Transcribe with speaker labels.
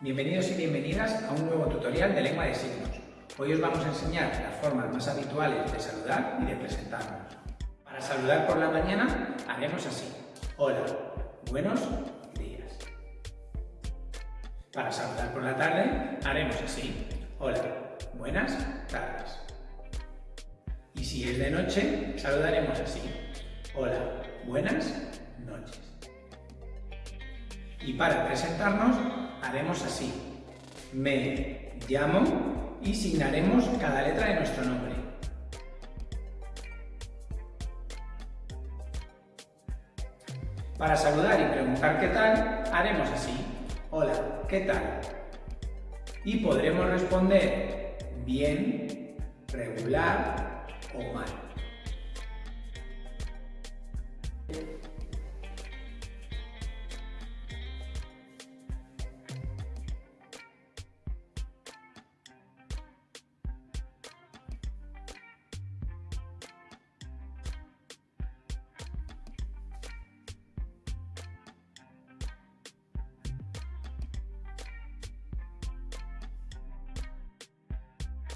Speaker 1: Bienvenidos y bienvenidas a un nuevo tutorial de lengua de signos. Hoy os vamos a enseñar las formas más habituales de saludar y de presentarnos. Para saludar por la mañana haremos así. Hola, buenos días. Para saludar por la tarde haremos así. Hola, buenas tardes. Y si es de noche, saludaremos así. Hola, buenas noches. Y para presentarnos haremos así. Me llamo y signaremos cada letra de nuestro nombre. Para saludar y preguntar qué tal, haremos así. Hola, ¿qué tal? Y podremos responder bien, regular o mal.